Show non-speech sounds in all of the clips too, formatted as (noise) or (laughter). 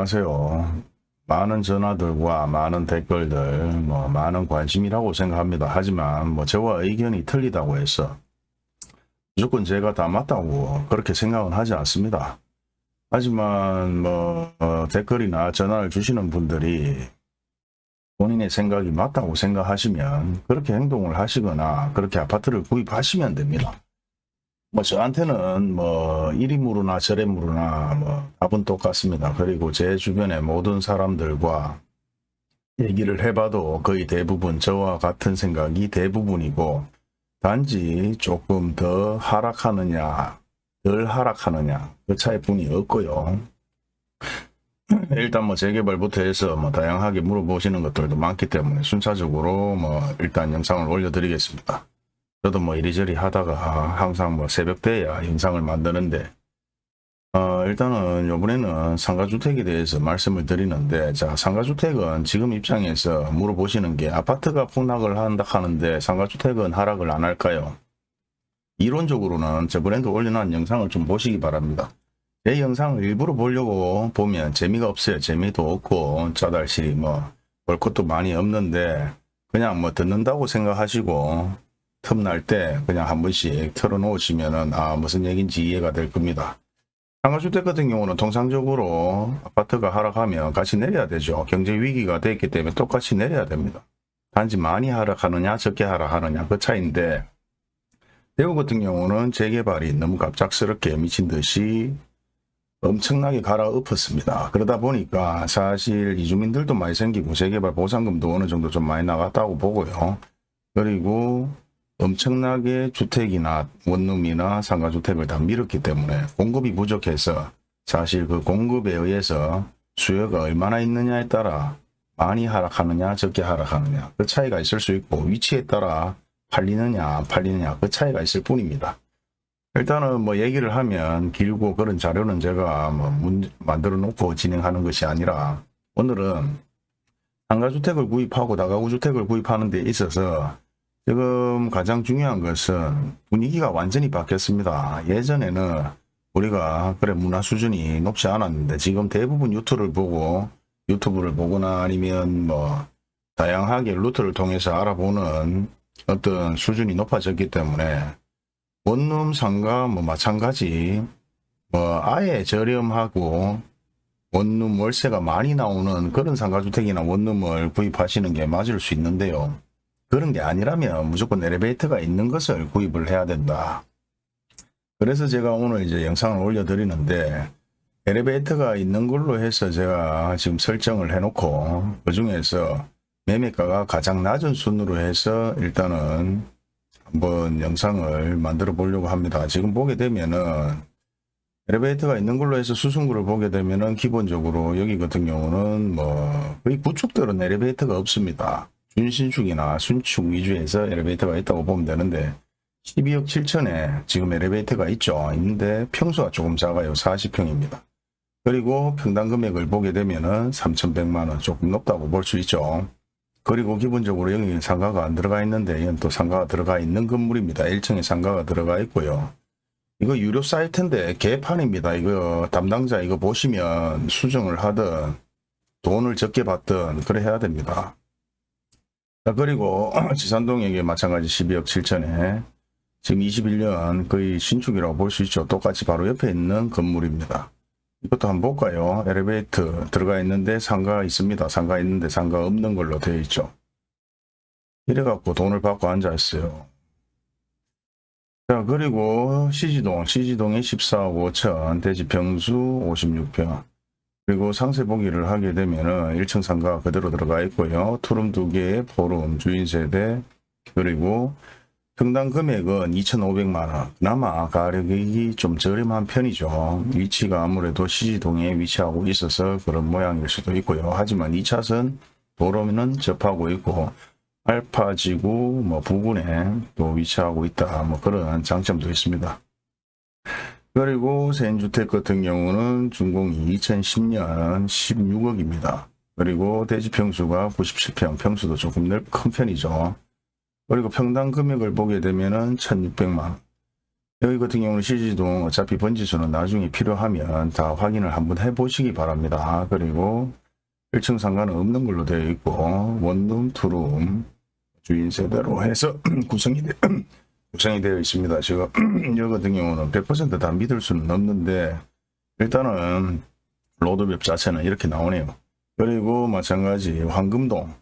안녕하세요. 많은 전화들과 많은 댓글들, 뭐 많은 관심이라고 생각합니다. 하지만 뭐 저와 의견이 틀리다고 해서 무조건 제가 다 맞다고 그렇게 생각은 하지 않습니다. 하지만 뭐 어, 댓글이나 전화를 주시는 분들이 본인의 생각이 맞다고 생각하시면 그렇게 행동을 하시거나 그렇게 아파트를 구입하시면 됩니다. 뭐 저한테는 뭐 이리무르나 저리무르나 뭐 답은 똑같습니다. 그리고 제 주변의 모든 사람들과 얘기를 해봐도 거의 대부분 저와 같은 생각이 대부분이고 단지 조금 더 하락하느냐 덜 하락하느냐 그 차이뿐이 없고요. 일단 뭐 재개발부터 해서 뭐 다양하게 물어보시는 것들도 많기 때문에 순차적으로 뭐 일단 영상을 올려드리겠습니다. 저도 뭐 이리저리 하다가 항상 뭐 새벽때야 영상을 만드는데 어 일단은 요번에는 상가주택에 대해서 말씀을 드리는데 자 상가주택은 지금 입장에서 물어보시는 게 아파트가 폭락을 한다 하는데 상가주택은 하락을 안 할까요? 이론적으로는 저번에도 올려놓은 영상을 좀 보시기 바랍니다. 제 영상을 일부러 보려고 보면 재미가 없어요. 재미도 없고 짜달시 뭐 볼 것도 많이 없는데 그냥 뭐 듣는다고 생각하시고 틈날 때 그냥 한 번씩 틀어놓으시면은 아 무슨 얘기인지 이해가 될 겁니다. 상가주택 같은 경우는 통상적으로 아파트가 하락하면 같이 내려야 되죠. 경제 위기가 됐기 때문에 똑같이 내려야 됩니다. 단지 많이 하락하느냐 적게 하락하느냐 그 차이인데 대구 같은 경우는 재개발이 너무 갑작스럽게 미친 듯이 엄청나게 갈아엎었습니다. 그러다 보니까 사실 이주민들도 많이 생기고 재개발 보상금도 어느 정도 좀 많이 나갔다고 보고요. 그리고 엄청나게 주택이나 원룸이나 상가주택을 다 밀었기 때문에 공급이 부족해서 사실 그 공급에 의해서 수요가 얼마나 있느냐에 따라 많이 하락하느냐 적게 하락하느냐 그 차이가 있을 수 있고 위치에 따라 팔리느냐 안 팔리느냐 그 차이가 있을 뿐입니다. 일단은 뭐 얘기를 하면 길고 그런 자료는 제가 뭐 만들어 놓고 진행하는 것이 아니라 오늘은 상가주택을 구입하고 다가구주택을 구입하는 데 있어서 지금 가장 중요한 것은 분위기가 완전히 바뀌었습니다. 예전에는 우리가 그래 문화 수준이 높지 않았는데 지금 대부분 유튜브를 보고 유튜브를 보거나 아니면 뭐 다양하게 루트를 통해서 알아보는 어떤 수준이 높아졌기 때문에 원룸 상가 뭐 마찬가지 뭐 아예 저렴하고 원룸 월세가 많이 나오는 그런 상가주택이나 원룸을 구입하시는 게 맞을 수 있는데요. 그런 게 아니라면 무조건 엘리베이터가 있는 것을 구입을 해야 된다. 그래서 제가 오늘 이제 영상을 올려드리는데 엘리베이터가 있는 걸로 해서 제가 지금 설정을 해놓고 그 중에서 매매가가 가장 낮은 순으로 해서 일단은 한번 영상을 만들어 보려고 합니다. 지금 보게 되면은 엘리베이터가 있는 걸로 해서 수승구를 보게 되면은 기본적으로 여기 같은 경우는 뭐 거의 구축들은 엘리베이터가 없습니다. 준신축이나 순축 위주에서 엘리베이터가 있다고 보면 되는데 12억 7천에 지금 엘리베이터가 있죠. 있는데 평수가 조금 작아요. 40평입니다. 그리고 평당 금액을 보게 되면 은 3,100만원 조금 높다고 볼 수 있죠. 그리고 기본적으로 여기 상가가 안 들어가 있는데 이건 또 상가가 들어가 있는 건물입니다. 1층에 상가가 들어가 있고요. 이거 유료 사이트인데 개판입니다. 이거 담당자 이거 보시면 수정을 하든 돈을 적게 받든 그래 해야 됩니다. 자, 그리고 (clears throat) 지산동에게 마찬가지 12억 7천에 지금 21년 거의 신축이라고 볼 수 있죠. 똑같이 바로 옆에 있는 건물입니다. 이것도 한번 볼까요? 엘리베이터 들어가 있는데 상가 있습니다. 상가 있는데 상가 없는 걸로 되어 있죠. 이래갖고 돈을 받고 앉아있어요. 자 그리고 시지동, 시지동에 14억 5천, 대지평수 56평. 그리고 상세 보기를 하게 되면은 1층 상가 그대로 들어가 있고요. 투룸 두개 포룸, 주인 세대, 그리고 평당 금액은 2,500만원. 그나마 가격이 좀 저렴한 편이죠. 위치가 아무래도 시지동에 위치하고 있어서 그런 모양일 수도 있고요. 하지만 2차선 도로는 접하고 있고 알파지구 뭐 부근에 또 위치하고 있다. 뭐 그런 장점도 있습니다. 그리고 세인주택 같은 경우는 준공이 2010년 16억입니다. 그리고 대지평수가 97평, 평수도 조금 넓, 큰 편이죠. 그리고 평당 금액을 보게 되면 은 1600만 여기 같은 경우는 실지동 어차피 번지수는 나중에 필요하면 다 확인을 한번 해보시기 바랍니다. 그리고 1층 상가는 없는 걸로 되어 있고 원룸, 투룸 주인 세대로 해서 (clears throat) 구성이, 되, (clears throat) 구성이 되어 있습니다. 지금 (clears throat) 여기 같은 경우는 100%다 믿을 수는 없는데 일단은 로드맵 자체는 이렇게 나오네요. 그리고 마찬가지 황금동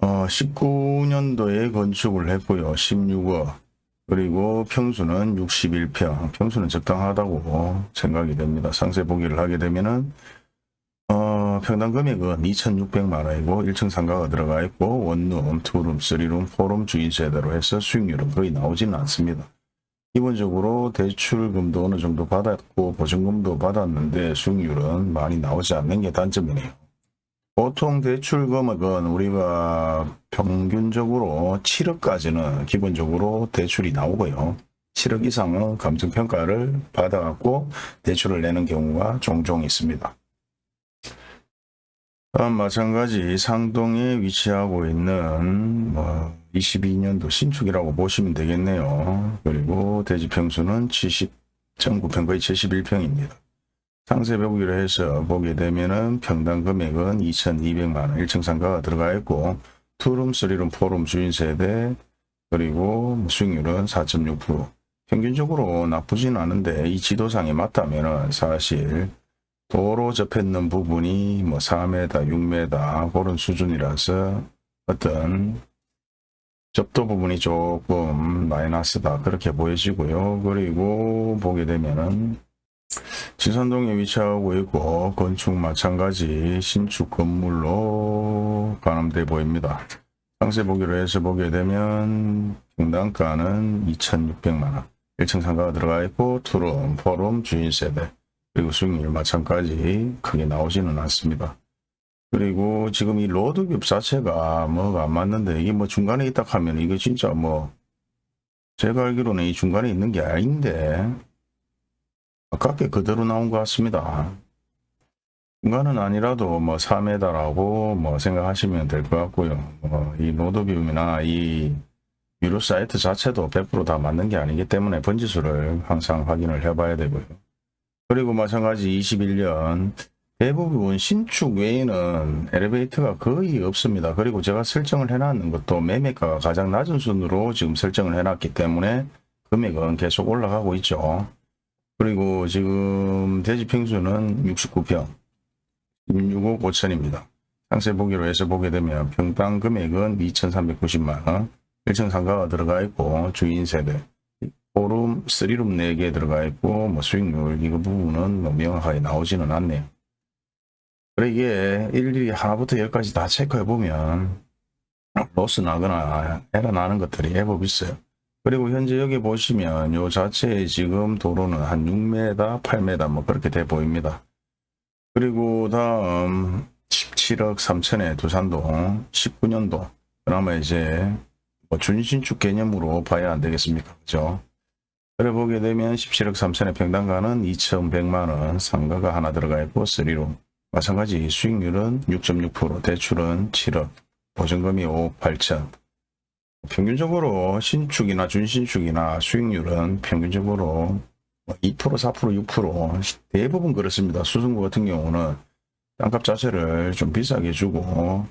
어, 19년도에 건축을 했고요. 16억 그리고 평수는 61평 평수는 적당하다고 생각이 됩니다. 상세 보기를 하게 되면은 어, 평당 금액은 2,600만원이고 1층 상가가 들어가 있고 원룸, 투룸, 쓰리룸, 포룸 주인 세대로 해서 수익률은 거의 나오지는 않습니다. 기본적으로 대출금도 어느 정도 받았고 보증금도 받았는데 수익률은 많이 나오지 않는 게 단점이네요. 보통 대출 금액은 우리가 평균적으로 7억까지는 기본적으로 대출이 나오고요. 7억 이상은 감정평가를 받아갖고 대출을 내는 경우가 종종 있습니다. 다음 마찬가지 상동에 위치하고 있는 뭐 22년도 신축이라고 보시면 되겠네요. 그리고 대지 평수는 70.9평 거의 71평입니다. 상세 보기로 해서 보게 되면은 평당 금액은 2,200만원 1층 상가가 들어가 있고 투룸, 쓰리룸, 포룸 주인 세대 그리고 수익률은 4.6% 평균적으로 나쁘진 않은데 이 지도상에 맞다면은 사실 도로 접했는 부분이 뭐 4m, 6m 그런 수준이라서 어떤 접도 부분이 조금 마이너스다 그렇게 보여지고요. 그리고 보게 되면은 지산동에 위치하고 있고 건축 마찬가지 신축 건물로 가늠돼 보입니다. 상세 보기로 해서 보게 되면 평당가는 2,600만원 1층 상가가 들어가 있고 투룸, 포룸, 주인 세대 그리고 수익률 마찬가지 크게 나오지는 않습니다. 그리고 지금 이 로드맵 자체가 뭐가 안 맞는데 이게 뭐 중간에 있다 하면 이게 진짜 뭐 제가 알기로는 이 중간에 있는 게 아닌데 아깝게 그대로 나온 것 같습니다. 중간은 아니라도 뭐 3m라고 뭐 생각하시면 될 것 같고요. 뭐 이 로드뷰이나 이 유로 사이트 자체도 100%다 맞는 게 아니기 때문에 번지수를 항상 확인을 해봐야 되고요. 그리고 마찬가지 21년 대부분 신축 외에는 엘리베이터가 거의 없습니다. 그리고 제가 설정을 해놨는 것도 매매가가 가장 낮은 순으로 지금 설정을 해놨기 때문에 금액은 계속 올라가고 있죠. 그리고 지금 대지 평수는 69평 16억 5천입니다. 상세 보기로 해서 보게 되면 평당 금액은 2,390만원 1층 상가가 들어가 있고 주인 세대 포룸 3룸 4개 들어가 있고 뭐 수익률 이거 부분은 뭐 명확하게 나오지는 않네요. 그래 이게 일일이 하나부터 열까지 다 체크해 보면 로스 나거나 에러 나는 것들이 해법 있어요. 그리고 현재 여기 보시면 요 자체에 지금 도로는 한 6m, 8m 뭐 그렇게 돼 보입니다. 그리고 다음 17억 3천에 두산동 19년도 그나마 이제 뭐 준신축 개념으로 봐야 안 되겠습니까? 그죠? 그래 보게 되면 17억 3천의 평당가는 2,100만원 상가가 하나 들어가 있고 3룸 마찬가지 수익률은 6.6% 대출은 7억 보증금이 5억 8천. 평균적으로 신축이나 준신축이나 수익률은 평균적으로 2% 4% 6% 대부분 그렇습니다. 수성구 같은 경우는 땅값 자체를 좀 비싸게 주고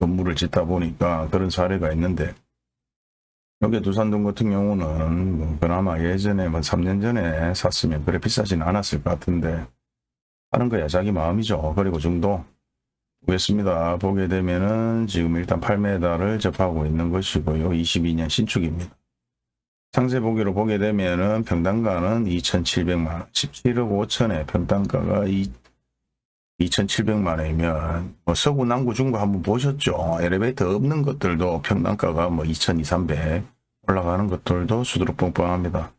건물을 짓다 보니까 그런 사례가 있는데 여기 두산동 같은 경우는 뭐 그나마 예전에 뭐 3년 전에 샀으면 그래 비싸진 않았을 것 같은데 하는 거야 자기 마음이죠. 그리고 중도 보겠습니다. 보게 되면은 지금 일단 8m를 접하고 있는 것이고요. 22년 신축입니다. 상세 보기로 보게 되면은 평당가는 2,700만원, 17억 5천에 평당가가 2,700만 원이면 뭐 서구, 남구, 중구 한번 보셨죠? 엘리베이터 없는 것들도 평당가가 뭐 2,200, 올라가는 것들도 수두룩 뻥뻥합니다.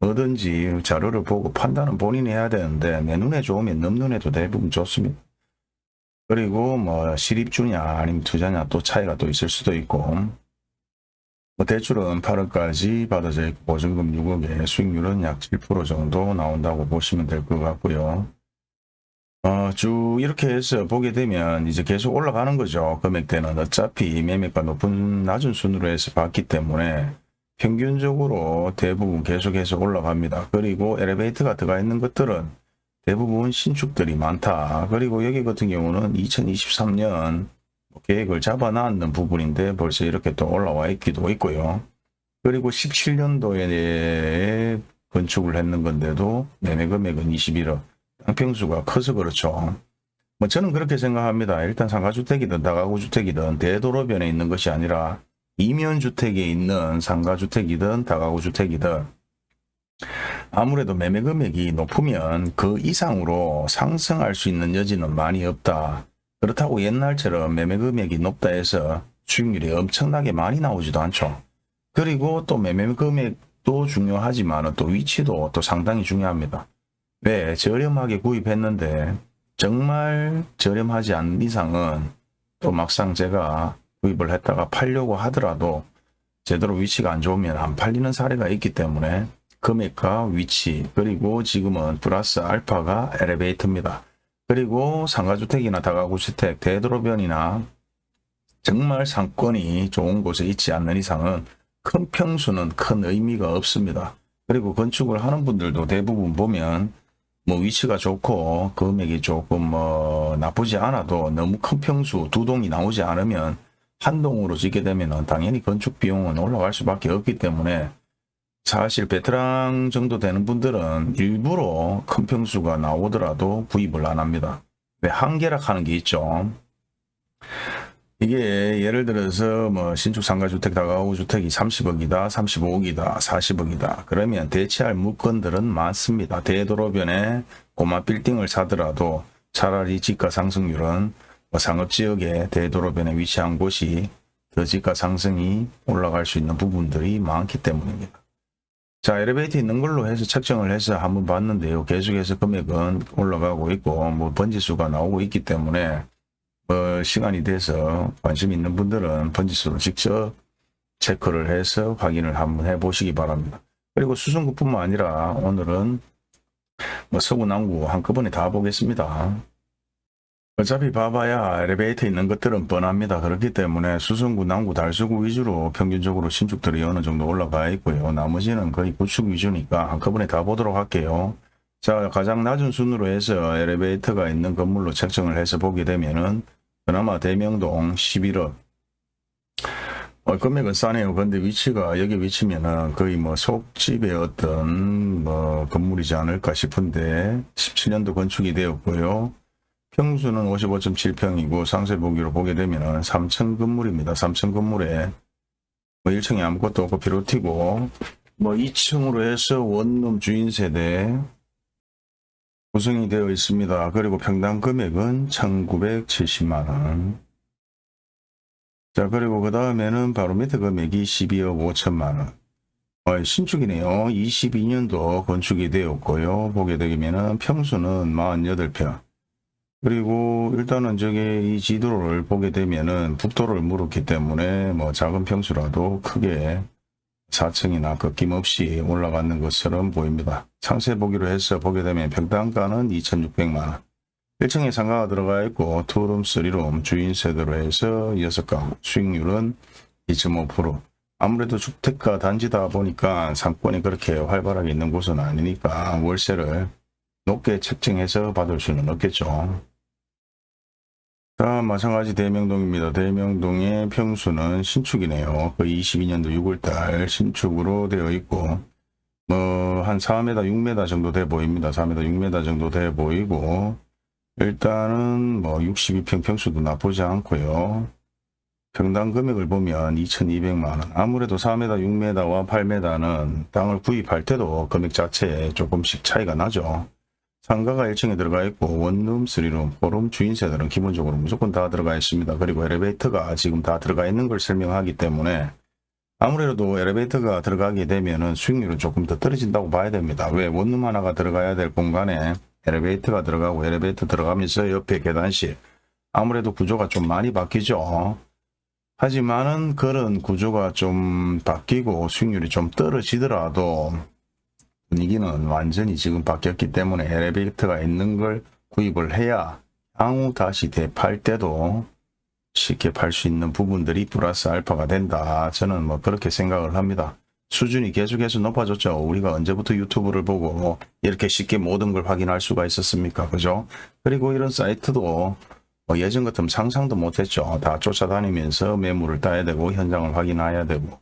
뭐든지 자료를 보고 판단은 본인이 해야 되는데 내 눈에 좋으면 남 눈에도 대부분 좋습니다. 그리고 뭐 실입주냐 아니면 투자냐 또 차이가 또 있을 수도 있고 뭐 대출은 8억까지 받아져 있고 보증금 6억에 수익률은 약 7% 정도 나온다고 보시면 될 것 같고요. 어, 쭉 이렇게 해서 보게 되면 이제 계속 올라가는 거죠. 금액대는 어차피 매매가 높은 낮은 순으로 해서 봤기 때문에 평균적으로 대부분 계속해서 올라갑니다. 그리고 엘리베이터가 들어가 있는 것들은 대부분 신축들이 많다. 그리고 여기 같은 경우는 2023년 계획을 잡아놨는 부분인데 벌써 이렇게 또 올라와 있기도 있고요. 그리고 17년도에 건축을 했는 건데도 매매 금액은 21억. 땅평수가 커서 그렇죠. 뭐 저는 그렇게 생각합니다. 일단 상가주택이든 다가구주택이든 대도로변에 있는 것이 아니라 이면주택에 있는 상가주택이든 다가구주택이든 아무래도 매매 금액이 높으면 그 이상으로 상승할 수 있는 여지는 많이 없다. 그렇다고 옛날처럼 매매 금액이 높다 해서 수익률이 엄청나게 많이 나오지도 않죠. 그리고 또 매매 금액도 중요하지만 또 위치도 또 상당히 중요합니다. 왜 저렴하게 구입했는데 정말 저렴하지 않은 이상은 또 막상 제가 구입을 했다가 팔려고 하더라도 제대로 위치가 안 좋으면 안 팔리는 사례가 있기 때문에 금액과 위치 그리고 지금은 플러스 알파가 엘리베이터입니다. 그리고 상가주택이나 다가구주택, 대도로변이나 정말 상권이 좋은 곳에 있지 않는 이상은 큰 평수는 큰 의미가 없습니다. 그리고 건축을 하는 분들도 대부분 보면 뭐 위치가 좋고 금액이 조금 뭐 나쁘지 않아도 너무 큰 평수 두 동이 나오지 않으면 한 동으로 짓게 되면 당연히 건축 비용은 올라갈 수밖에 없기 때문에 사실 베테랑 정도 되는 분들은 일부러 큰 평수가 나오더라도 구입을 안 합니다. 왜 한계락 하는 게 있죠. 이게 예를 들어서 뭐 신축 상가주택 다가구 주택이 30억이다 35억이다 40억이다. 그러면 대체할 물건들은 많습니다. 대도로변에 고마 빌딩을 사더라도 차라리 지가 상승률은 뭐 상업지역의 대도로변에 위치한 곳이 더 지가 상승이 올라갈 수 있는 부분들이 많기 때문입니다. 자 엘리베이터 있는 걸로 해서 책정을 해서 한번 봤는데요. 계속해서 금액은 올라가고 있고 뭐 번지수가 나오고 있기 때문에 뭐 시간이 돼서 관심 있는 분들은 번지수를 직접 체크를 해서 확인을 한번 해 보시기 바랍니다. 그리고 수성구뿐만 아니라 오늘은 뭐 서구 남구 한꺼번에 다 보겠습니다. 어차피 봐봐야 엘리베이터 있는 것들은 뻔합니다. 그렇기 때문에 수성구, 남구, 달서구 위주로 평균적으로 신축들이 어느 정도 올라가 있고요. 나머지는 거의 구축 위주니까 한꺼번에 다 보도록 할게요. 자 가장 낮은 순으로 해서 엘리베이터가 있는 건물로 책정을 해서 보게 되면은 그나마 대명동 11억 어, 금액은 싸네요. 근데 위치가 여기 위치면은 거의 뭐 속집의 어떤 뭐 건물이지 않을까 싶은데 17년도 건축이 되었고요. 평수는 55.7평이고 상세 보기로 보게 되면은 3층 건물입니다. 3층 건물에 뭐 1층에 아무것도 없고 비로티고 뭐 2층으로 해서 원룸 주인 세대 구성이 되어 있습니다. 그리고 평당 금액은 1970만원. 자, 그리고 그 다음에는 바로 밑에 금액이 12억 5천만원. 어, 신축이네요. 22년도 건축이 되었고요. 보게 되면은 평수는 48평. 그리고 일단은 저기 이 지도를 보게 되면은 북도를 물었기 때문에 뭐 작은 평수라도 크게 4층이나 거김없이 올라가는 것처럼 보입니다. 상세 보기로 해서 보게 되면 평당가는 2,600만원. 1층에 상가가 들어가 있고 투룸, 3룸, 주인 세대로 해서 6가구, 수익률은 2.5%. 아무래도 주택가 단지다 보니까 상권이 그렇게 활발하게 있는 곳은 아니니까 월세를 높게 책정해서 받을 수는 없겠죠. 자, 마찬가지 대명동입니다. 대명동의 평수는 신축이네요. 그 22년도 6월달 신축으로 되어 있고 뭐 한 4m, 6m 정도 돼 보입니다. 4m, 6m 정도 돼 보이고 일단은 뭐 62평 평수도 나쁘지 않고요. 평당 금액을 보면 2200만원 아무래도 4m, 6m와 8m는 땅을 구입할 때도 금액 자체에 조금씩 차이가 나죠. 상가가 1층에 들어가 있고 원룸, 3룸, 4룸 주인세들은 기본적으로 무조건 다 들어가 있습니다. 그리고 엘리베이터가 지금 다 들어가 있는 걸 설명하기 때문에 아무래도 엘리베이터가 들어가게 되면 수익률은 조금 더 떨어진다고 봐야 됩니다. 왜 원룸 하나가 들어가야 될 공간에 엘리베이터가 들어가고 엘리베이터 들어가면서 옆에 계단실 아무래도 구조가 좀 많이 바뀌죠. 하지만은 그런 구조가 좀 바뀌고 수익률이 좀 떨어지더라도 분위기는 완전히 지금 바뀌었기 때문에 엘리베이터가 있는 걸 구입을 해야 향후 다시 대팔 때도 쉽게 팔 수 있는 부분들이 플러스 알파가 된다. 저는 뭐 그렇게 생각을 합니다. 수준이 계속해서 높아졌죠. 우리가 언제부터 유튜브를 보고 이렇게 쉽게 모든 걸 확인할 수가 있었습니까? 그죠? 그리고 이런 사이트도 뭐 예전 같으면 상상도 못했죠. 다 쫓아다니면서 매물을 따야 되고 현장을 확인해야 되고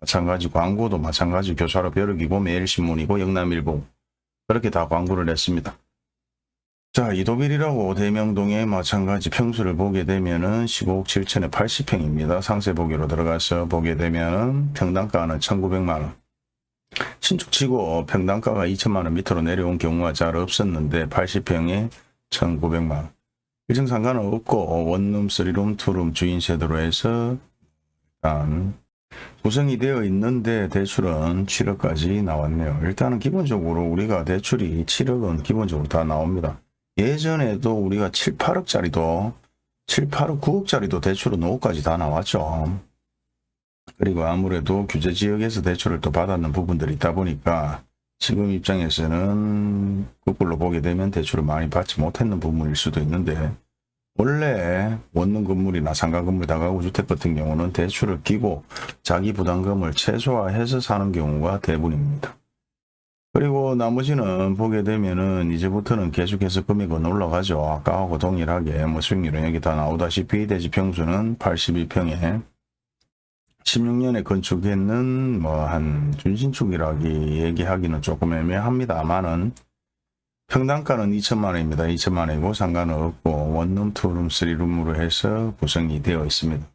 마찬가지 광고도 마찬가지 교차로 벼룩이고 매일신문이고 영남일보 그렇게 다 광고를 냈습니다. 자 이도빌이라고 대명동에 마찬가지 평수를 보게 되면은 15억 7천에 80평입니다. 상세 보기로 들어가서 보게 되면은 평당가는 1900만원 신축치고 평당가가 2천만원 밑으로 내려온 경우가 잘 없었는데 80평에 1900만원 일정 상관은 없고 원룸, 쓰리룸, 투룸 주인 세대로 해서 일단 구성이 되어 있는데 대출은 7억까지 나왔네요. 일단은 기본적으로 우리가 대출이 7억은 기본적으로 다 나옵니다. 예전에도 우리가 7, 8억짜리도 7, 8억, 9억짜리도 대출은 5억까지 다 나왔죠. 그리고 아무래도 규제 지역에서 대출을 또 받았는 부분들이 있다 보니까 지금 입장에서는 거꾸로 보게 되면 대출을 많이 받지 못했는 부분일 수도 있는데 원래 원룸 건물이나 상가 건물 다가구 주택 같은 경우는 대출을 끼고 자기 부담금을 최소화해서 사는 경우가 대부분입니다. 그리고 나머지는 보게 되면은 이제부터는 계속해서 금액은 올라가죠. 아까하고 동일하게 뭐 수익률은 여기 다 나오다시피 대지 평수는 82평에 16년에 건축했는 뭐 한 준신축이라기 얘기하기는 조금 애매합니다만은 평당가는 2천만 원입니다. 2천만 원이고 상관은 없고 원룸, 투룸, 쓰리룸으로 해서 구성이 되어 있습니다.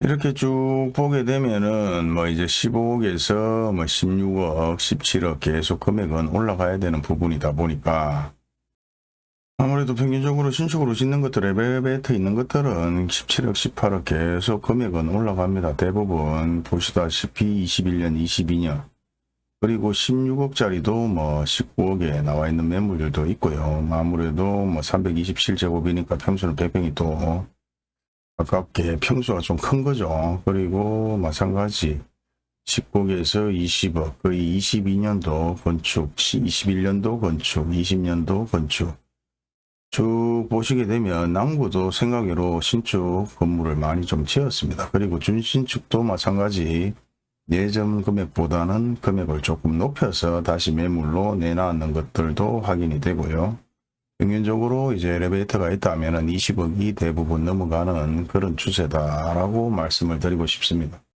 이렇게 쭉 보게 되면은 뭐 이제 15억에서 뭐 16억, 17억 계속 금액은 올라가야 되는 부분이다 보니까 아무래도 평균적으로 신축으로 짓는 것들, 엘리베이터 있는 것들은 17억, 18억 계속 금액은 올라갑니다. 대부분 보시다시피 21년, 22년 그리고 16억짜리도 뭐 19억에 나와 있는 매물들도 있고요. 아무래도 뭐 327제곱이니까 평수는 100평이 또 가깝게 평수가 좀 큰 거죠. 그리고 마찬가지 19억에서 20억, 거의 22년도 건축, 21년도 건축, 20년도 건축 쭉 보시게 되면 남구도 생각외로 신축 건물을 많이 좀 지었습니다. 그리고 준신축도 마찬가지 예전 금액보다는 금액을 조금 높여서 다시 매물로 내놨는 것들도 확인이 되고요. 평균적으로 이제 엘리베이터가 있다면 20억이 대부분 넘어가는 그런 추세다라고 말씀을 드리고 싶습니다.